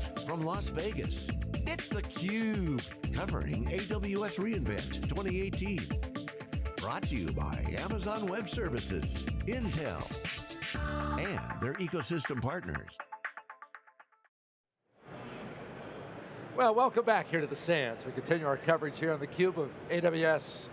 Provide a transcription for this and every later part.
Live from Las Vegas, it's theCUBE, covering AWS reInvent 2018. Brought to you by Amazon Web Services, Intel, and their ecosystem partners. Well, welcome back here to the Sands. We continue our coverage here on theCUBE of AWS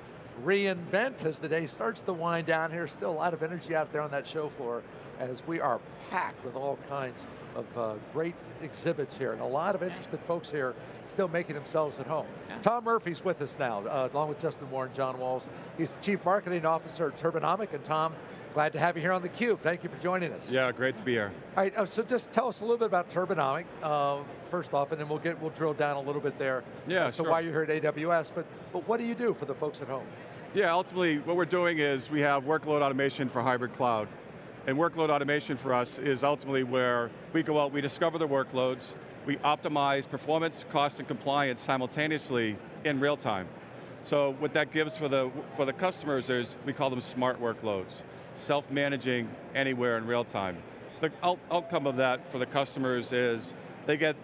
reInvent as the day starts to wind down here. Still a lot of energy out there on that show floor as we are packed with all kinds of uh, great exhibits here and a lot of interested folks here still making themselves at home. Yeah. Tom Murphy's with us now, uh, along with Justin Warren, John Walls. He's the Chief Marketing Officer at Turbonomic, and Tom, glad to have you here on theCUBE. Thank you for joining us. Yeah, great to be here. All right, uh, so just tell us a little bit about Turbonomic, uh, first off, and then we'll get we'll drill down a little bit there. Yeah, So sure. why you're here at AWS, but, but what do you do for the folks at home? Yeah, ultimately what we're doing is we have workload automation for hybrid cloud. And workload automation for us is ultimately where we go out, we discover the workloads, we optimize performance, cost, and compliance simultaneously in real time. So what that gives for the, for the customers is, we call them smart workloads, self-managing anywhere in real time. The out outcome of that for the customers is they get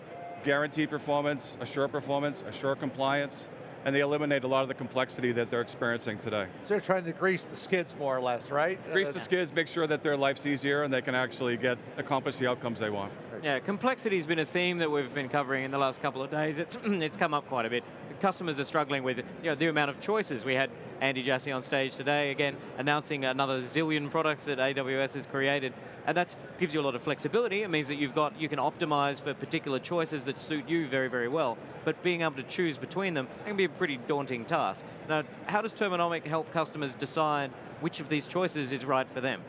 guaranteed performance, assured performance, assured compliance, and they eliminate a lot of the complexity that they're experiencing today. So they're trying to grease the skids more or less, right? Grease the skids, make sure that their life's easier and they can actually get, accomplish the outcomes they want. Yeah, complexity's been a theme that we've been covering in the last couple of days. It's, it's come up quite a bit. Customers are struggling with you know, the amount of choices. We had Andy Jassy on stage today, again, announcing another zillion products that AWS has created. And that gives you a lot of flexibility. It means that you've got, you can optimize for particular choices that suit you very, very well. But being able to choose between them can be a pretty daunting task. Now, how does Turbonomic help customers decide which of these choices is right for them?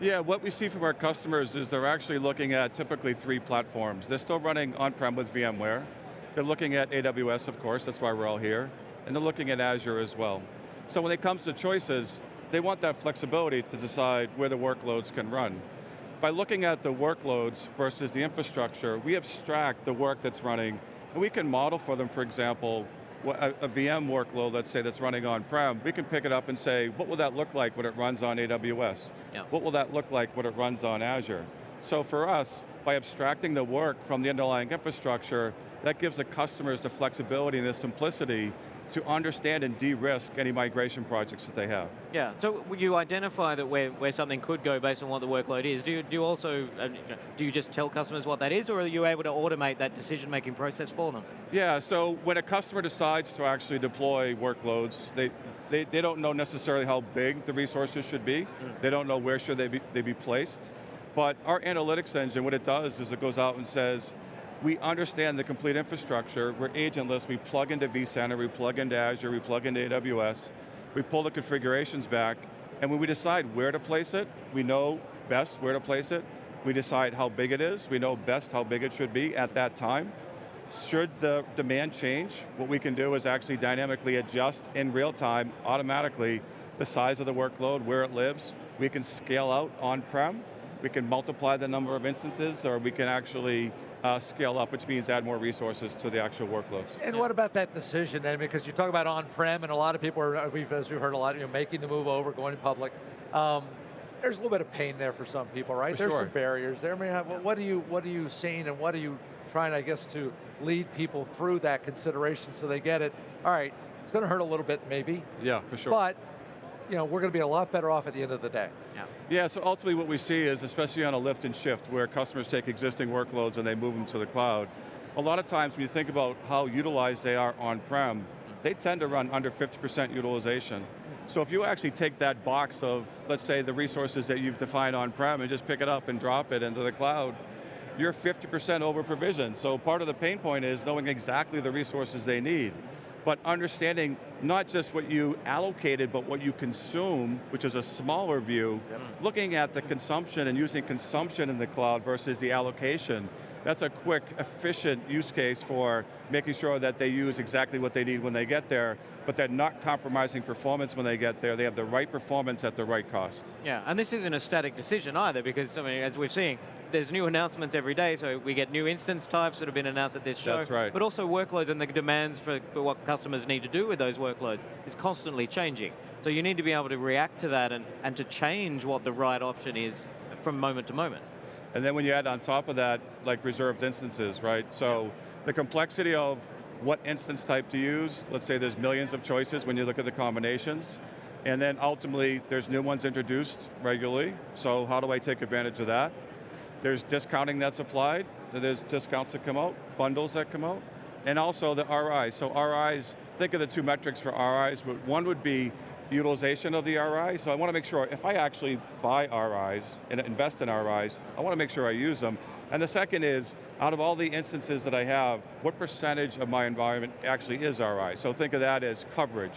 Yeah, what we see from our customers is they're actually looking at typically three platforms. They're still running on-prem with VMware. They're looking at AWS, of course, that's why we're all here. And they're looking at Azure as well. So when it comes to choices, they want that flexibility to decide where the workloads can run. By looking at the workloads versus the infrastructure, we abstract the work that's running, and we can model for them, for example, a, a VM workload, let's say, that's running on-prem, we can pick it up and say, what will that look like when it runs on AWS? Yeah. What will that look like when it runs on Azure? So for us, by abstracting the work from the underlying infrastructure, that gives the customers the flexibility and the simplicity to understand and de-risk any migration projects that they have. Yeah, so you identify that where, where something could go based on what the workload is. Do you, do you also, uh, do you just tell customers what that is, or are you able to automate that decision-making process for them? Yeah, so when a customer decides to actually deploy workloads, they, they, they don't know necessarily how big the resources should be. Mm. They don't know where should they be, they be placed. But our analytics engine, what it does is it goes out and says, we understand the complete infrastructure, we're agentless, we plug into vCenter, we plug into Azure, we plug into AWS, we pull the configurations back, and when we decide where to place it, we know best where to place it, we decide how big it is, we know best how big it should be at that time. Should the demand change, what we can do is actually dynamically adjust in real time, automatically, the size of the workload, where it lives. We can scale out on-prem, we can multiply the number of instances, or we can actually uh, scale up, which means add more resources to the actual workloads. And yeah. what about that decision then? Because you talk about on-prem, and a lot of people are, we've, as we've heard a lot, you know, making the move over, going public. Um, there's a little bit of pain there for some people, right? For there's sure. some barriers there. I mean, what are you, what are you seeing, and what are you trying, I guess, to lead people through that consideration so they get it? All right, it's going to hurt a little bit, maybe. Yeah, for sure. But you know, we're going to be a lot better off at the end of the day. Yeah. Yeah, so ultimately what we see is, especially on a lift and shift, where customers take existing workloads and they move them to the cloud, a lot of times when you think about how utilized they are on-prem, they tend to run under 50% utilization. So if you actually take that box of, let's say, the resources that you've defined on-prem and just pick it up and drop it into the cloud, you're 50% over provisioned. So part of the pain point is knowing exactly the resources they need but understanding not just what you allocated, but what you consume, which is a smaller view, yep. looking at the consumption and using consumption in the cloud versus the allocation, that's a quick, efficient use case for making sure that they use exactly what they need when they get there, but they're not compromising performance when they get there. They have the right performance at the right cost. Yeah, and this isn't a static decision either, because I mean, as we're seeing, there's new announcements every day, so we get new instance types that have been announced at this show. That's right. But also workloads and the demands for, for what customers need to do with those workloads is constantly changing. So you need to be able to react to that and, and to change what the right option is from moment to moment. And then when you add on top of that, like reserved instances, right? So the complexity of what instance type to use, let's say there's millions of choices when you look at the combinations, and then ultimately there's new ones introduced regularly, so how do I take advantage of that? There's discounting that's applied, there's discounts that come out, bundles that come out, and also the RI. So RIs, think of the two metrics for RIs, but one would be utilization of the RI, so I want to make sure if I actually buy RIs and invest in RIs, I want to make sure I use them. And the second is, out of all the instances that I have, what percentage of my environment actually is RI? So think of that as coverage.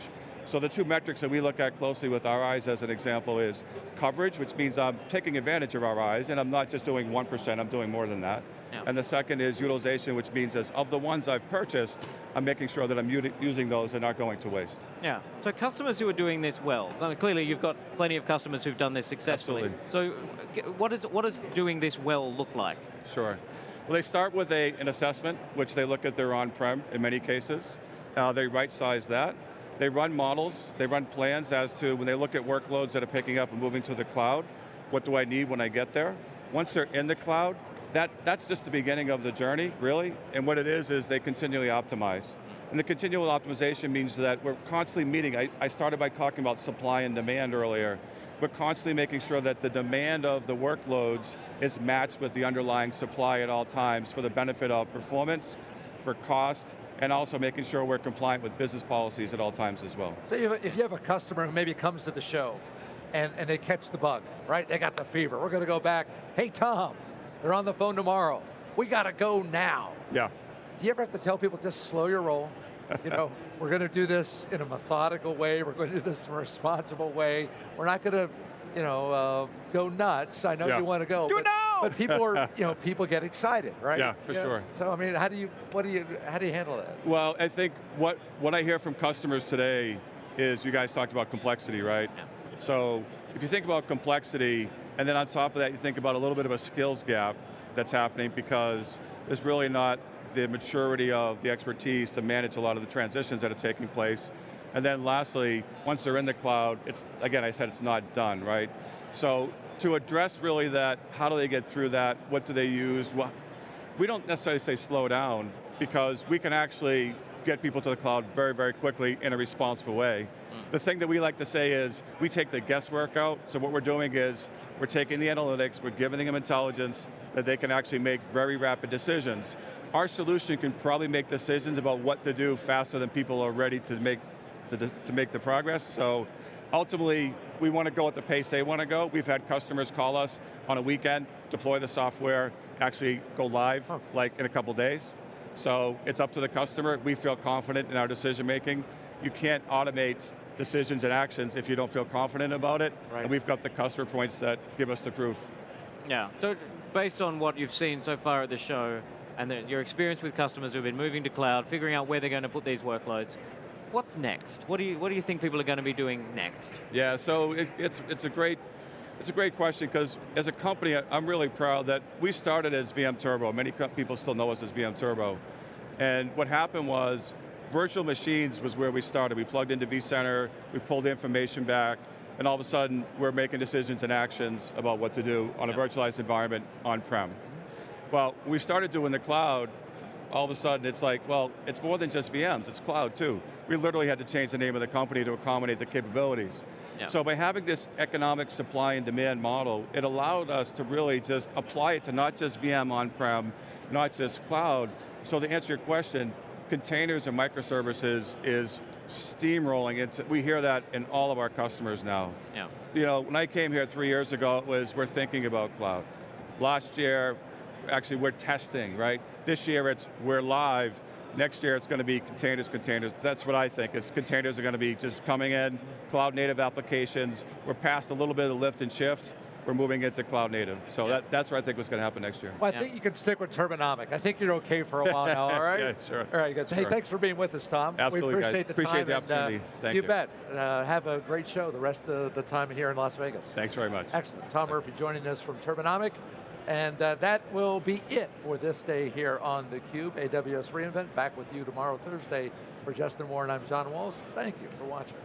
So the two metrics that we look at closely with RIs as an example is coverage, which means I'm taking advantage of RIs and I'm not just doing 1%, I'm doing more than that. And the second is utilization, which means as of the ones I've purchased, I'm making sure that I'm using those and not going to waste. Yeah, so customers who are doing this well, I mean, clearly you've got plenty of customers who've done this successfully. Absolutely. So what, is, what does doing this well look like? Sure. Well, they start with a, an assessment, which they look at their on-prem in many cases. Uh, they right-size that. They run models, they run plans as to when they look at workloads that are picking up and moving to the cloud, what do I need when I get there? Once they're in the cloud, that, that's just the beginning of the journey, really. And what it is, is they continually optimize. And the continual optimization means that we're constantly meeting, I, I started by talking about supply and demand earlier. We're constantly making sure that the demand of the workloads is matched with the underlying supply at all times for the benefit of performance, for cost, and also making sure we're compliant with business policies at all times as well. So if you have a customer who maybe comes to the show and, and they catch the bug, right? They got the fever. We're going to go back, hey Tom, they're on the phone tomorrow. We got to go now. Yeah. Do you ever have to tell people just slow your roll? you know, we're going to do this in a methodical way. We're going to do this in a responsible way. We're not going to, you know, uh, go nuts. I know yeah. you want to go. Do but, it now! But people are, you know, people get excited, right? Yeah, for you sure. So I mean, how do you, what do you, how do you handle that? Well, I think what what I hear from customers today is you guys talked about complexity, right? Yeah. So if you think about complexity, and then on top of that, you think about a little bit of a skills gap that's happening because there's really not the maturity of the expertise to manage a lot of the transitions that are taking place. And then lastly, once they're in the cloud, it's, again, I said it's not done, right? So to address really that, how do they get through that? What do they use? Well, we don't necessarily say slow down because we can actually get people to the cloud very, very quickly in a responsible way. Mm. The thing that we like to say is, we take the guesswork out, so what we're doing is, we're taking the analytics, we're giving them intelligence that they can actually make very rapid decisions. Our solution can probably make decisions about what to do faster than people are ready to make the, to make the progress, so ultimately, we want to go at the pace they want to go. We've had customers call us on a weekend, deploy the software, actually go live huh. like in a couple days. So it's up to the customer. We feel confident in our decision making. You can't automate decisions and actions if you don't feel confident about it. Right. And we've got the customer points that give us the proof. Yeah, so based on what you've seen so far at the show, and the, your experience with customers who've been moving to cloud, figuring out where they're going to put these workloads, what's next? What do you, what do you think people are going to be doing next? Yeah, so it, it's, it's a great it's a great question because as a company, I'm really proud that we started as VM Turbo. Many people still know us as VM Turbo. And what happened was, virtual machines was where we started. We plugged into vCenter, we pulled the information back, and all of a sudden, we're making decisions and actions about what to do on a virtualized environment on-prem. Well, we started doing the cloud, all of a sudden it's like, well, it's more than just VMs, it's cloud too. We literally had to change the name of the company to accommodate the capabilities. Yeah. So by having this economic supply and demand model, it allowed us to really just apply it to not just VM on-prem, not just cloud. So to answer your question, containers and microservices is steamrolling into, we hear that in all of our customers now. Yeah. You know, when I came here three years ago, it was, we're thinking about cloud. Last year, actually we're testing, right? This year it's, we're live. Next year it's going to be containers, containers. That's what I think, is containers are going to be just coming in, cloud native applications. We're past a little bit of lift and shift. We're moving into cloud native. So yeah. that, that's what I think was going to happen next year. Well, I yeah. think you can stick with Turbonomic. I think you're okay for a while now, all right? yeah, sure. All right, good. Sure. Hey, thanks for being with us, Tom. Absolutely, We appreciate guys. the appreciate time. the opportunity. And, uh, Thank you. you. bet. Uh, have a great show the rest of the time here in Las Vegas. Thanks very much. Excellent. Tom Murphy joining us from Turbonomic. And uh, that will be it for this day here on theCUBE, AWS reInvent. Back with you tomorrow, Thursday. For Justin Warren, I'm John Walls. Thank you for watching.